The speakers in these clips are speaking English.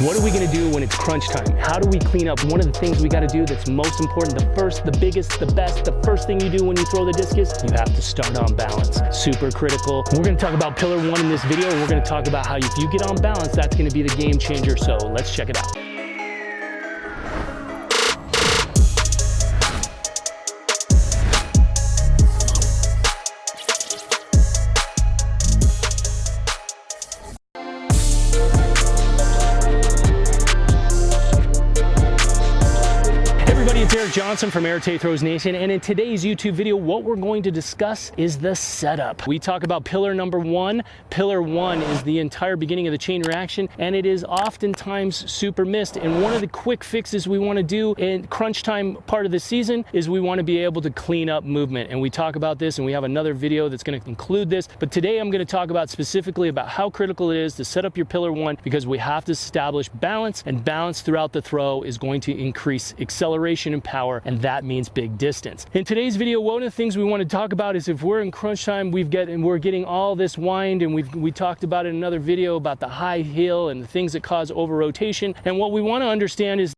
What are we gonna do when it's crunch time? How do we clean up? One of the things we gotta do that's most important, the first, the biggest, the best, the first thing you do when you throw the discus, you have to start on balance. Super critical. We're gonna talk about pillar one in this video, and we're gonna talk about how if you get on balance, that's gonna be the game changer. So let's check it out. Eric Johnson from Arete Throws Nation, and in today's YouTube video, what we're going to discuss is the setup. We talk about pillar number one. Pillar one is the entire beginning of the chain reaction, and it is oftentimes super missed. And one of the quick fixes we want to do in crunch time part of the season is we want to be able to clean up movement. And we talk about this, and we have another video that's going to include this. But today I'm going to talk about specifically about how critical it is to set up your pillar one because we have to establish balance, and balance throughout the throw is going to increase acceleration and power, and that means big distance. In today's video, one of the things we want to talk about is if we're in crunch time, we've get and we're getting all this wind, and we've we talked about in another video about the high heel and the things that cause over rotation. And what we want to understand is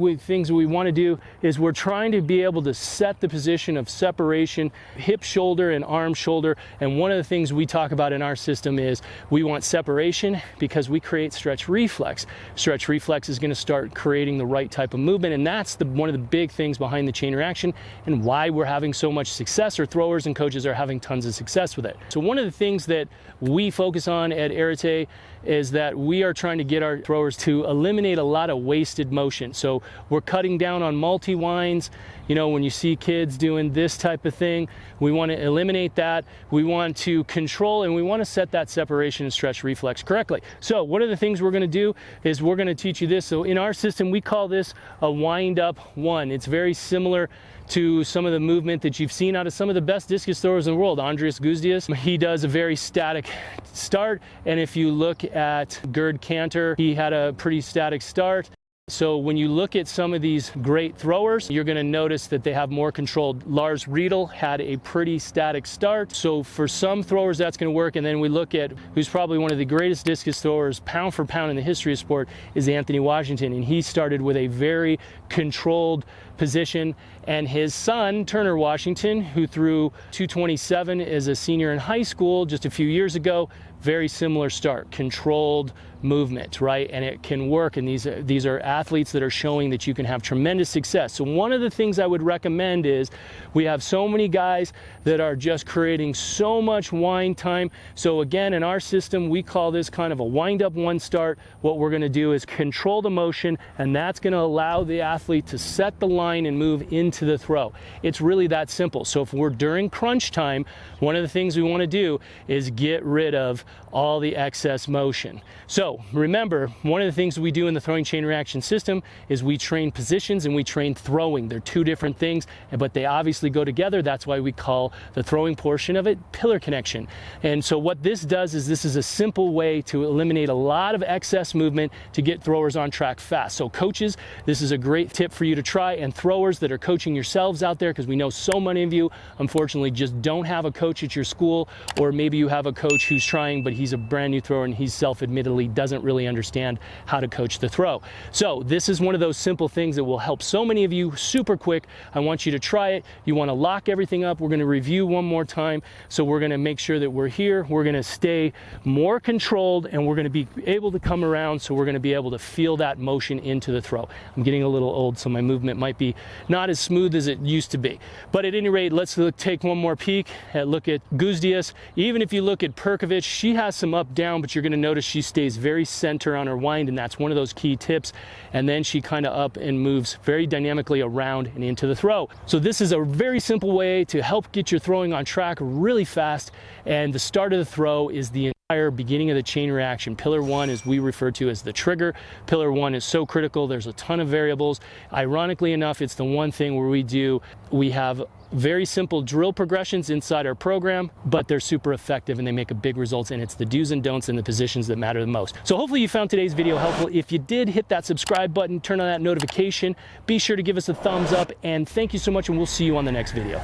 we, things we want to do is we're trying to be able to set the position of separation, hip shoulder and arm shoulder. And one of the things we talk about in our system is we want separation because we create stretch reflex. Stretch reflex is going to start creating the right type of movement. And that's the, one of the big things behind the chain reaction and why we're having so much success or throwers and coaches are having tons of success with it. So one of the things that we focus on at Arete is that we are trying to get our throwers to eliminate a lot of wasted motion. So we're cutting down on multi-winds. You know, when you see kids doing this type of thing, we want to eliminate that. We want to control and we want to set that separation and stretch reflex correctly. So one of the things we're going to do is we're going to teach you this. So in our system, we call this a wind up one. It's very similar to some of the movement that you've seen out of some of the best discus throwers in the world. Andreas Gudžius, he does a very static start. And if you look at Gerd Kanter, he had a pretty static start. So when you look at some of these great throwers, you're going to notice that they have more controlled. Lars Riedel had a pretty static start. So for some throwers, that's going to work. And then we look at who's probably one of the greatest discus throwers, pound for pound in the history of sport, is Anthony Washington. And he started with a very controlled position. And his son, Turner Washington, who threw 227 as a senior in high school just a few years ago, very similar start, controlled movement, right? And it can work. And these, these are athletes that are showing that you can have tremendous success. So one of the things I would recommend is we have so many guys that are just creating so much wind time. So again, in our system, we call this kind of a wind up one start. What we're gonna do is control the motion, and that's gonna allow the athlete to set the line and move into the throw. It's really that simple. So if we're during crunch time, one of the things we wanna do is get rid of all the excess motion. So remember, one of the things we do in the throwing chain reaction system is we train positions and we train throwing. They're two different things, but they obviously go together. That's why we call the throwing portion of it pillar connection. And so what this does is this is a simple way to eliminate a lot of excess movement to get throwers on track fast. So coaches, this is a great tip for you to try and throwers that are coaching yourselves out there because we know so many of you unfortunately just don't have a coach at your school or maybe you have a coach who's trying but he's a brand new thrower and he self-admittedly doesn't really understand how to coach the throw. So this is one of those simple things that will help so many of you super quick. I want you to try it. You want to lock everything up. We're going to review one more time. So we're going to make sure that we're here. We're going to stay more controlled and we're going to be able to come around. So we're going to be able to feel that motion into the throw. I'm getting a little old, so my movement might be not as smooth as it used to be. But at any rate, let's look, take one more peek at look at Gudžius. Even if you look at Perkovic, she has some up down, but you're gonna notice she stays very center on her wind, and that's one of those key tips. And then she kind of up and moves very dynamically around and into the throw. So this is a very simple way to help get your throwing on track really fast. And the start of the throw is the entire beginning of the chain reaction. Pillar one is we refer to as the trigger. Pillar one is so critical. There's a ton of variables. Ironically enough, it's the one thing where we do, we have very simple drill progressions inside our program, but they're super effective and they make a big results and it's the do's and don'ts and the positions that matter the most. So hopefully you found today's video helpful. If you did, hit that subscribe button, turn on that notification. Be sure to give us a thumbs up and thank you so much and we'll see you on the next video.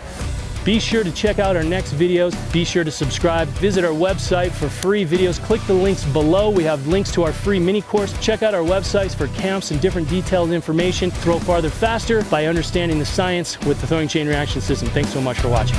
Be sure to check out our next videos. Be sure to subscribe. Visit our website for free videos. Click the links below. We have links to our free mini course. Check out our websites for camps and different detailed information. Throw farther faster by understanding the science with the throwing chain reaction system. Thanks so much for watching.